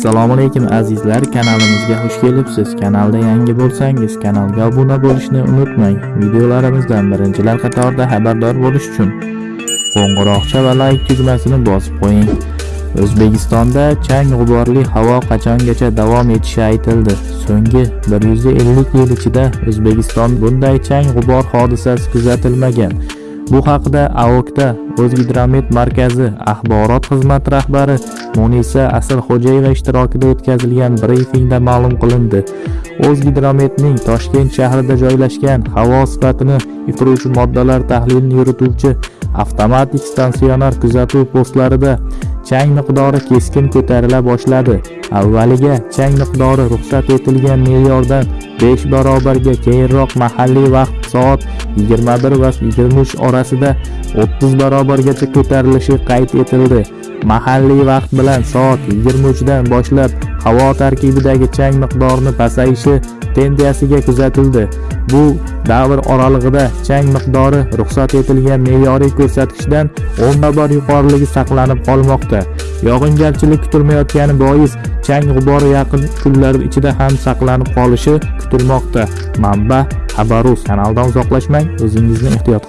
assalomu alaykum azizlar. Kanalimizga xush kelibsiz. Kanalda yangi bo'lsangiz kanalga obuna bo'lishni unutmang. Videolarimizdan birinchilar qatorida xabardor bo'lish uchun qo'ng'iroqcha va layk tugmasini bosib qo'ying. O'zbekistonda chang g'uborli havo qachongacha davom etishi aytildi. So'nggi 150 yil ichida o'zbekiston bunday chang g'ubor hodisasi kuzatilmagan. Bu haqida aokda o'zgidromet markazi axborot xizmati rahbari munisa asalxo'jayeva ishtirokida o'tkazilgan brifingda ma'lum qilindi. O'zgidrometning toshkent shahrida joylashgan havo sifatini yig'iruvchi moddalar tahlilini yurituvchi avtomatik stansionar kuzatuv postlarida chang miqdori keskin ko'tarila boshladi. Avvaliga chang miqdori ruxsat etilgan me'yordan 5 barobarga keyinroq mahalliy vaqt soat 21 va 23 orasida 30 barobargacha ko'tarilishi qayd etildi. Mahalliy vaqt bilan soat 23 dan boshlab havo tarkibidagi chang miqdorini pasayishi tendensiyasiga kuzatildi. Bu davr oralig'ida chang miqdori ruxsat etilgan me'yoriy ko'rsatkichdan 10 barobar yuqoriligi saqlanib qolmoqda. Yog'ingarchilik kutilmayotgani bois chang g'ubori yaqin kunlar ichida ham saqlanib qolishi kutilmoqda. Manba xabarus kanaldan uzoqlashmang o'zingizni ehtiyot qiling